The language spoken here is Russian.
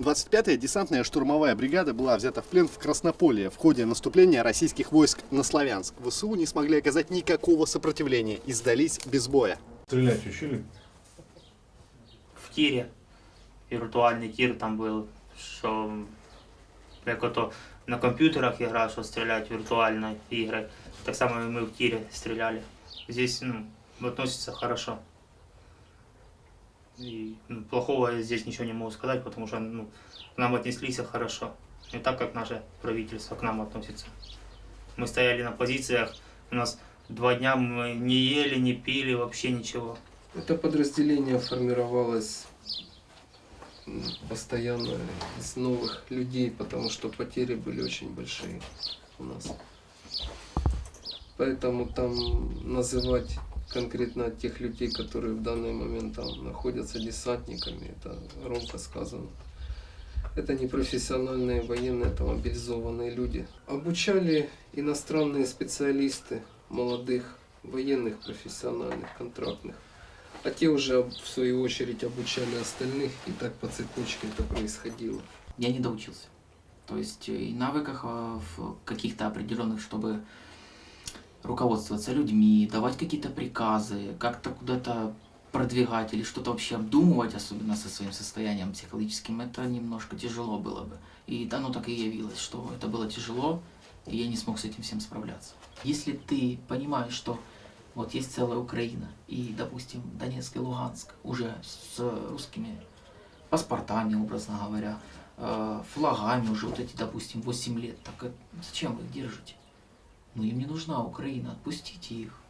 25-я десантная штурмовая бригада была взята в плен в Краснополье в ходе наступления российских войск на Славянск. ВСУ не смогли оказать никакого сопротивления и сдались без боя. Стрелять учили? в тірі. Віртуальний тір там був, що як ото на комп'ютерах гра, що стріляють віртуальні ігри. Так само і ми в тірі стріляли. Здесь ну, относится хорошо. И ну, плохого здесь ничего не могу сказать, потому что ну, к нам отнеслись хорошо. Не так, как наше правительство к нам относится. Мы стояли на позициях, у нас два дня мы не ели, не пили, вообще ничего. Это подразделение формировалось постоянно из новых людей, потому что потери были очень большие у нас. Поэтому там называть конкретно тех людей, которые в данный момент там находятся десантниками, это громко сказано. Это не профессиональные военные, это мобилизованные люди. Обучали иностранные специалисты, молодых военных, профессиональных, контрактных. А те уже в свою очередь обучали остальных, и так по цепочке это происходило. я не доучился. То есть э, и навыках а, в каких-то определенных, чтобы руководствоваться людьми, давать какие-то приказы, как-то куда-то продвигать или что-то вообще обдумывать, особенно со своим состоянием психологическим, это немножко тяжело было бы. И оно так и явилось, что это было тяжело, и я не смог с этим всем справляться. Если ты понимаешь, что вот есть целая Украина, и, допустим, Донецк и Луганск уже с русскими паспортами, образно говоря, э, флагами уже вот эти, допустим, 8 лет, так э, зачем вы их держите? Ну им не нужна Украина, отпустите их.